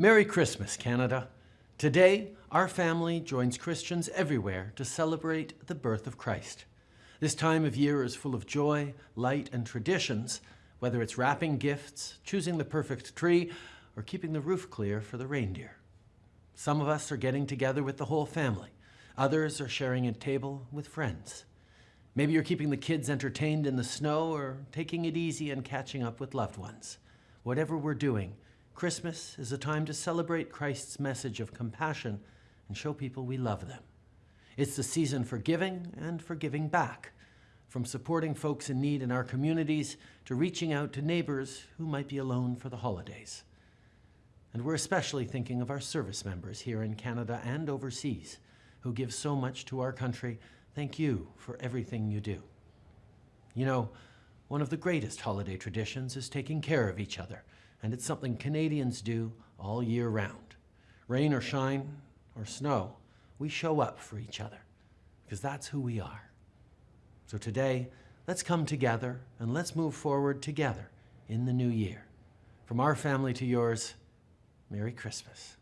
Merry Christmas, Canada. Today, our family joins Christians everywhere to celebrate the birth of Christ. This time of year is full of joy, light, and traditions, whether it's wrapping gifts, choosing the perfect tree, or keeping the roof clear for the reindeer. Some of us are getting together with the whole family. Others are sharing a table with friends. Maybe you're keeping the kids entertained in the snow or taking it easy and catching up with loved ones. Whatever we're doing, Christmas is a time to celebrate Christ's message of compassion and show people we love them. It's the season for giving and for giving back, from supporting folks in need in our communities to reaching out to neighbors who might be alone for the holidays. And we're especially thinking of our service members here in Canada and overseas who give so much to our country. Thank you for everything you do. You know, one of the greatest holiday traditions is taking care of each other and it's something Canadians do all year round. Rain or shine or snow, we show up for each other because that's who we are. So today, let's come together and let's move forward together in the new year. From our family to yours, Merry Christmas.